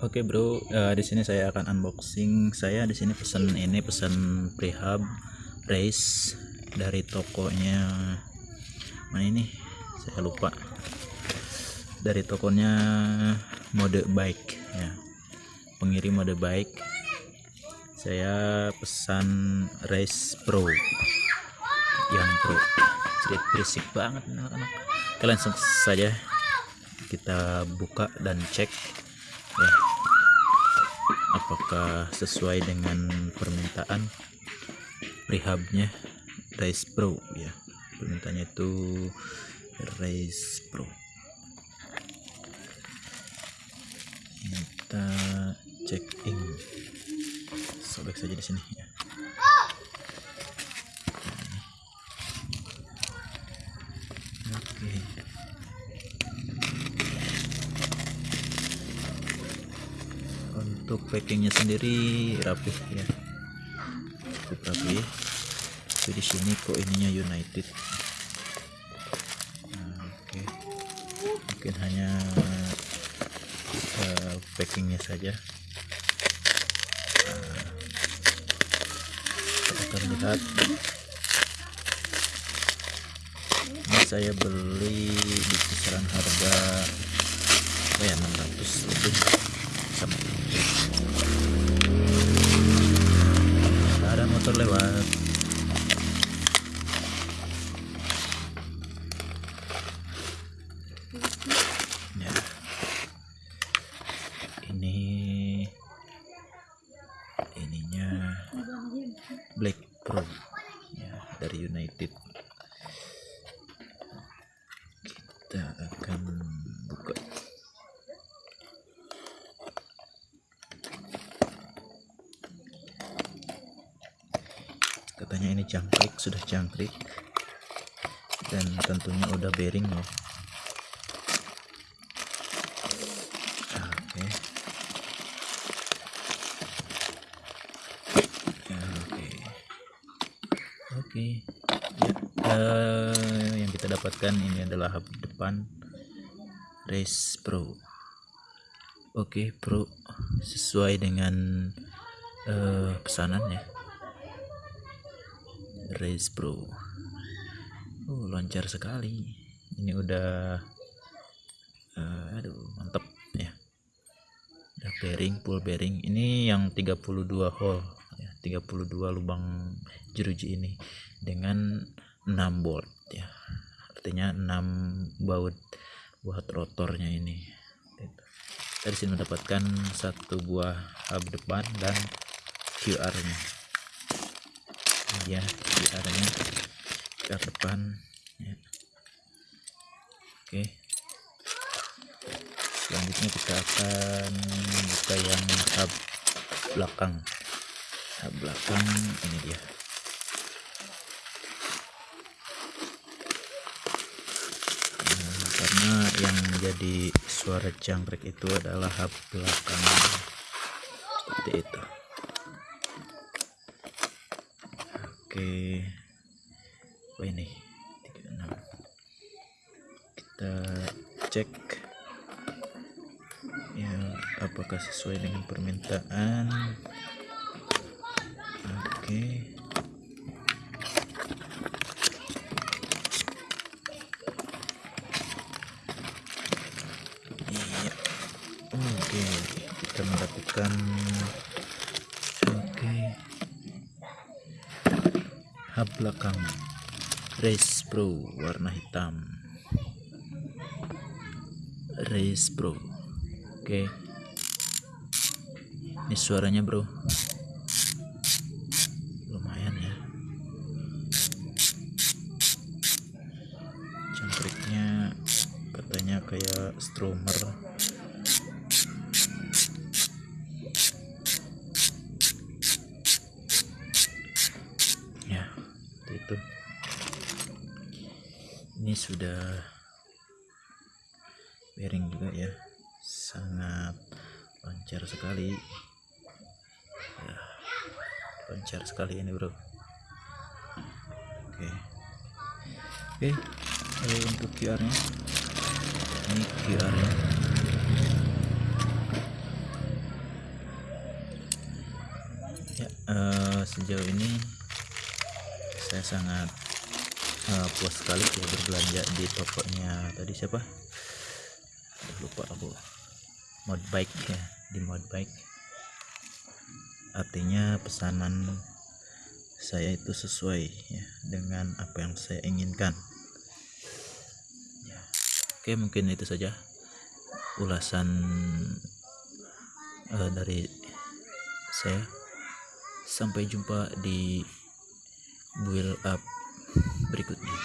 Oke bro, uh, di sini saya akan unboxing. Saya di sini pesan ini pesan prehab race dari tokonya mana ini? Saya lupa. Dari tokonya mode bike ya. Pengirim mode bike. Saya pesan race pro yang pro. Jadi berisik banget anak-anak. Kita langsung saja kita buka dan cek ya apakah sesuai dengan permintaan? Rehabnya Race Pro ya. Permintaannya itu Race Pro. Kita check in. Sobek saja di sini ya oke untuk packingnya sendiri rapih ya. Cukup rapi. Tapi di sini kok ininya United. Nah, oke. Okay. mungkin hanya uh, packingnya saja. Nah, kita akan lihat. Ini saya beli di kisaran harga oh ya 600 lebih sama ada motor lewat. Ya. Ini ininya Black Pro ya dari United kita akan buka katanya ini jangkrik sudah jangkrik. Dan tentunya udah bearing loh oke. Oke. Oke. Ya uh, yang kita dapatkan ini adalah hub depan race pro. Oke pro. Sesuai dengan uh, pesanannya Race Pro oh lancar sekali. Ini udah uh, aduh mantep ya. Udah bearing full bearing. Ini yang 32 hole ya 32 lubang jeruji ini dengan 6 bolt ya. Artinya 6 baut buat rotornya ini. Dari sini mendapatkan satu buah hub depan dan QR nya ya QR nya QR depan ya. oke. Selanjutnya kita akan buka yang hub belakang. Hub belakang ini dia. Nah, karena yang jadi suara jangkrik itu adalah hub belakang. Seperti itu oke. Oh ini. 36 kita cek ya apakah sesuai dengan permintaan. Oke. Iya. Oke kita mendapatkan hub belakang. Race pro warna hitam. Race pro. Oke. Ini suaranya bro. Lumayan ya. Jangkriknya katanya kayak stromer sudah bearing juga ya. Sangat lancar sekali. Ya, lancar sekali ini bro. Oke. Oke okay. untuk QR nya ini QR nya ya uh, sejauh ini saya sangat uh, puas sekali ya berbelanja di tokonya tadi siapa? Lupa aku. Mod bike ya di mod bike. Artinya pesanan saya itu sesuai ya dengan apa yang saya inginkan. Ya. oke mungkin itu saja ulasan uh, dari saya. Sampai jumpa di build up berikutnya.